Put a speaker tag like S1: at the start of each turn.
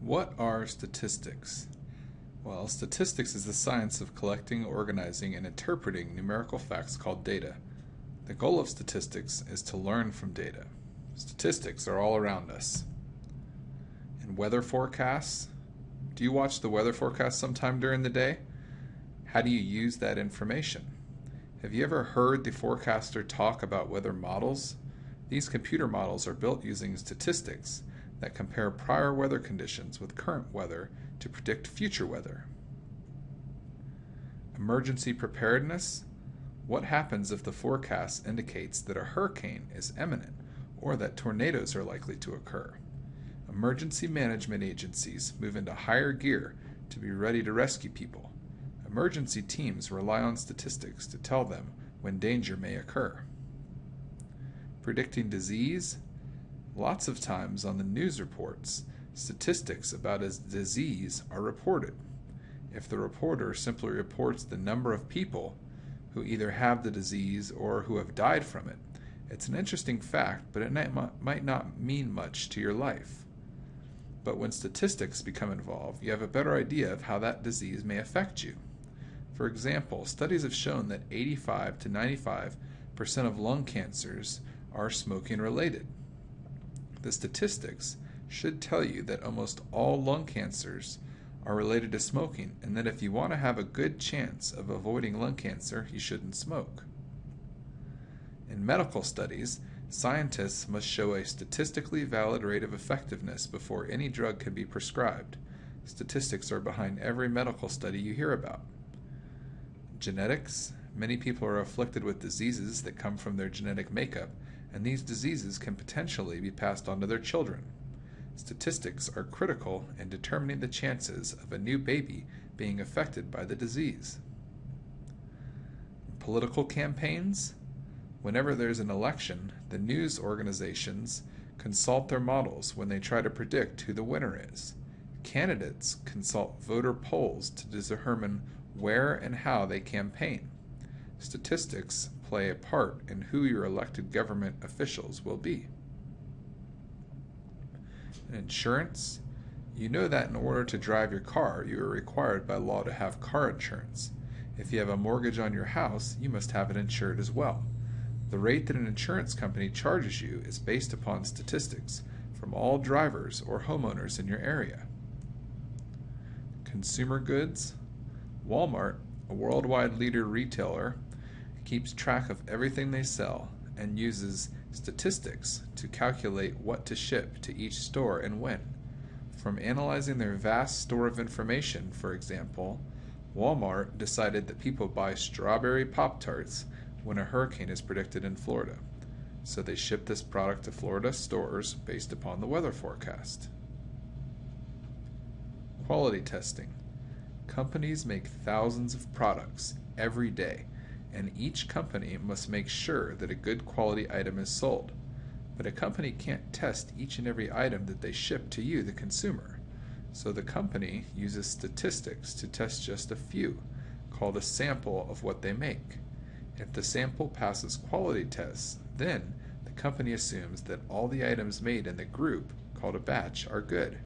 S1: What are statistics? Well, statistics is the science of collecting, organizing, and interpreting numerical facts called data. The goal of statistics is to learn from data. Statistics are all around us. In weather forecasts, do you watch the weather forecast sometime during the day? How do you use that information? Have you ever heard the forecaster talk about weather models? These computer models are built using statistics that compare prior weather conditions with current weather to predict future weather. Emergency preparedness. What happens if the forecast indicates that a hurricane is imminent or that tornadoes are likely to occur? Emergency management agencies move into higher gear to be ready to rescue people. Emergency teams rely on statistics to tell them when danger may occur. Predicting disease Lots of times on the news reports, statistics about a disease are reported. If the reporter simply reports the number of people who either have the disease or who have died from it, it's an interesting fact, but it might not mean much to your life. But when statistics become involved, you have a better idea of how that disease may affect you. For example, studies have shown that 85 to 95 percent of lung cancers are smoking related. The statistics should tell you that almost all lung cancers are related to smoking and that if you want to have a good chance of avoiding lung cancer, you shouldn't smoke. In medical studies, scientists must show a statistically valid rate of effectiveness before any drug can be prescribed. Statistics are behind every medical study you hear about. Genetics Many people are afflicted with diseases that come from their genetic makeup and these diseases can potentially be passed on to their children. Statistics are critical in determining the chances of a new baby being affected by the disease. Political campaigns Whenever there's an election, the news organizations consult their models when they try to predict who the winner is. Candidates consult voter polls to determine where and how they campaign. Statistics play a part in who your elected government officials will be. In insurance, you know that in order to drive your car, you are required by law to have car insurance. If you have a mortgage on your house, you must have it insured as well. The rate that an insurance company charges you is based upon statistics from all drivers or homeowners in your area. Consumer goods Walmart, a worldwide leader retailer, keeps track of everything they sell, and uses statistics to calculate what to ship to each store and when. From analyzing their vast store of information, for example, Walmart decided that people buy strawberry Pop Tarts when a hurricane is predicted in Florida. So they ship this product to Florida stores based upon the weather forecast. Quality testing. Companies make thousands of products every day and each company must make sure that a good quality item is sold. But a company can't test each and every item that they ship to you, the consumer. So the company uses statistics to test just a few, called a sample of what they make. If the sample passes quality tests, then the company assumes that all the items made in the group, called a batch, are good.